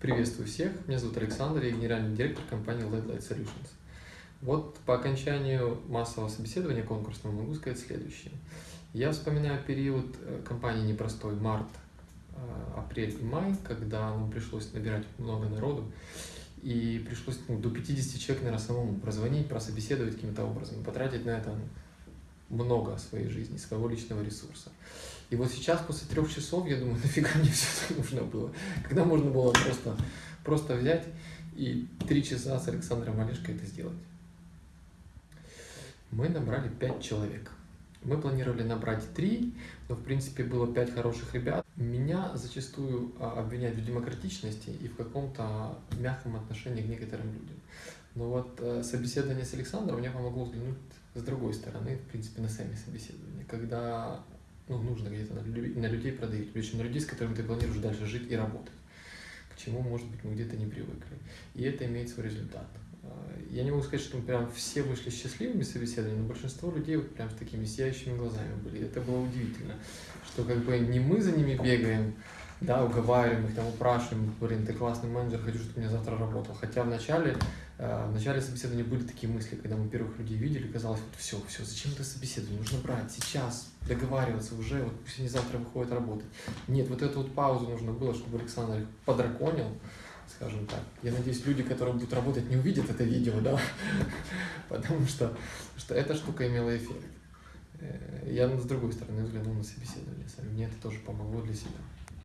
Приветствую всех, меня зовут Александр, я генеральный директор компании LED Light Solutions. Вот по окончанию массового собеседования конкурсного могу сказать следующее. Я вспоминаю период э, компании непростой, март, э, апрель и май, когда нам пришлось набирать много народу, и пришлось ну, до 50 человек, наверное, самому прозвонить, прособеседовать каким-то образом, потратить на это много своей жизни, своего личного ресурса. И вот сейчас, после трех часов, я думаю, нафига мне все это нужно было? Когда можно было просто, просто взять и три часа с Александром Олешко это сделать? Мы набрали пять человек. Мы планировали набрать три, но в принципе было пять хороших ребят. Меня зачастую а, обвиняют в демократичности и в каком-то мягком отношении к некоторым людям. Но вот э, собеседование с Александром мне помогло взглянуть с другой стороны, в принципе, на сами собеседования. Когда ну, нужно где-то на, на людей продавить, причем на людей, с которыми ты планируешь дальше жить и работать, к чему, может быть, мы где-то не привыкли. И это имеет свой результат. А, я не могу сказать, что прям все вышли счастливыми собеседованиями, но большинство людей вот прям с такими сияющими глазами были. Это было удивительно, что как бы не мы за ними бегаем, да, уговариваем их, там, упрашиваем, блин, ты классный менеджер, хочу, чтобы ты меня завтра работал. Хотя в начале, э, в начале собеседования были такие мысли, когда мы первых людей видели, казалось, вот все, все, зачем это собеседование, нужно брать сейчас, договариваться уже, вот пусть они завтра выходят работать. Нет, вот эту вот паузу нужно было, чтобы Александр их подраконил, скажем так. Я надеюсь, люди, которые будут работать, не увидят это видео, да, потому что, что эта штука имела эффект. Э, я с другой стороны взглянул на собеседование мне это тоже помогло для себя.